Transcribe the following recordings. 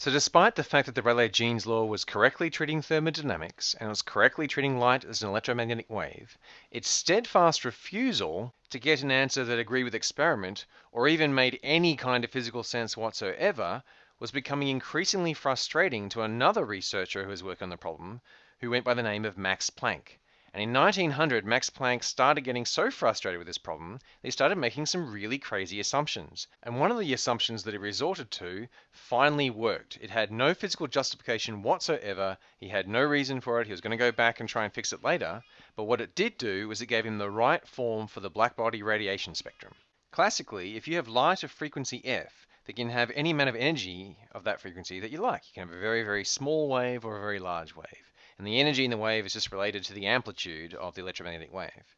So despite the fact that the Rayleigh-Jeans law was correctly treating thermodynamics and was correctly treating light as an electromagnetic wave, its steadfast refusal to get an answer that agreed with experiment or even made any kind of physical sense whatsoever was becoming increasingly frustrating to another researcher who was working on the problem, who went by the name of Max Planck. And in 1900, Max Planck started getting so frustrated with this problem that he started making some really crazy assumptions. And one of the assumptions that he resorted to finally worked. It had no physical justification whatsoever. He had no reason for it. He was going to go back and try and fix it later. But what it did do was it gave him the right form for the blackbody radiation spectrum. Classically, if you have light of frequency f, that can have any amount of energy of that frequency that you like. You can have a very, very small wave or a very large wave and the energy in the wave is just related to the amplitude of the electromagnetic wave.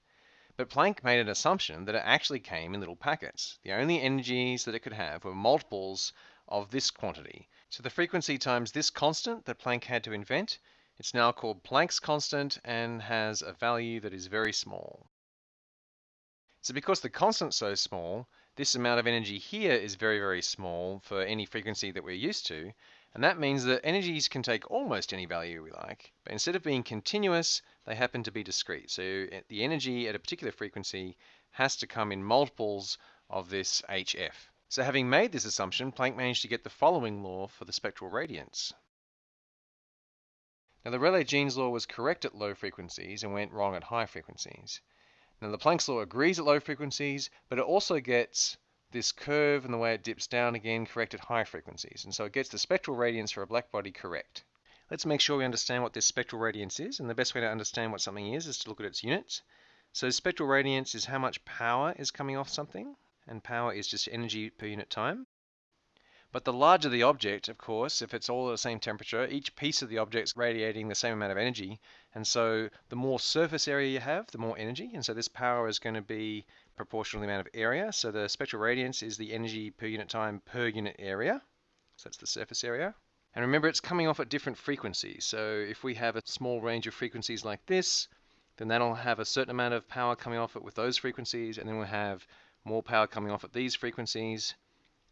But Planck made an assumption that it actually came in little packets. The only energies that it could have were multiples of this quantity. So the frequency times this constant that Planck had to invent, it's now called Planck's constant and has a value that is very small. So because the constant's so small, this amount of energy here is very, very small for any frequency that we're used to, and that means that energies can take almost any value we like, but instead of being continuous, they happen to be discrete. So eh, the energy at a particular frequency has to come in multiples of this HF. So having made this assumption, Planck managed to get the following law for the spectral radiance. Now the Rayleigh-Jeans law was correct at low frequencies and went wrong at high frequencies. Now the Planck's law agrees at low frequencies, but it also gets this curve and the way it dips down again correct at high frequencies. And so it gets the spectral radiance for a black body correct. Let's make sure we understand what this spectral radiance is. And the best way to understand what something is is to look at its units. So spectral radiance is how much power is coming off something. And power is just energy per unit time. But the larger the object, of course, if it's all at the same temperature, each piece of the object is radiating the same amount of energy. And so the more surface area you have, the more energy. And so this power is going to be proportional amount of area. So the spectral radiance is the energy per unit time per unit area. So that's the surface area. And remember, it's coming off at different frequencies. So if we have a small range of frequencies like this, then that'll have a certain amount of power coming off it with those frequencies. And then we'll have more power coming off at these frequencies.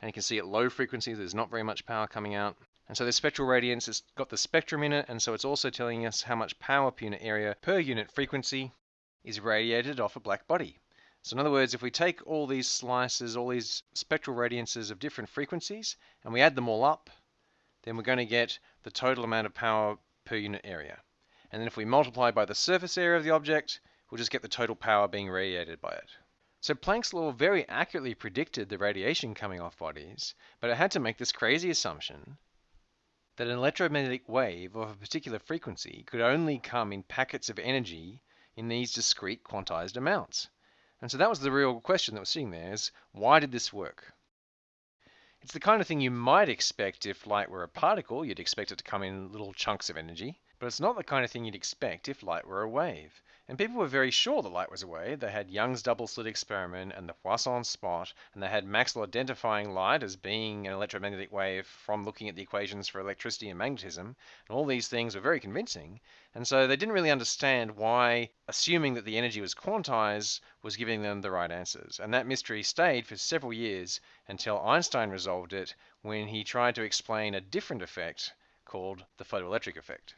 And you can see at low frequencies, there's not very much power coming out. And so the spectral radiance has got the spectrum in it, and so it's also telling us how much power per unit area per unit frequency is radiated off a black body. So in other words, if we take all these slices, all these spectral radiances of different frequencies, and we add them all up, then we're going to get the total amount of power per unit area. And then if we multiply by the surface area of the object, we'll just get the total power being radiated by it. So Planck's law very accurately predicted the radiation coming off bodies, but it had to make this crazy assumption that an electromagnetic wave of a particular frequency could only come in packets of energy in these discrete quantized amounts. And so that was the real question that was sitting there is why did this work? It's the kind of thing you might expect if light were a particle, you'd expect it to come in little chunks of energy. But it's not the kind of thing you'd expect if light were a wave. And people were very sure the light was away. They had Young's double slit experiment and the Poisson spot, and they had Maxwell identifying light as being an electromagnetic wave from looking at the equations for electricity and magnetism. And all these things were very convincing. And so they didn't really understand why assuming that the energy was quantized was giving them the right answers. And that mystery stayed for several years until Einstein resolved it when he tried to explain a different effect called the photoelectric effect.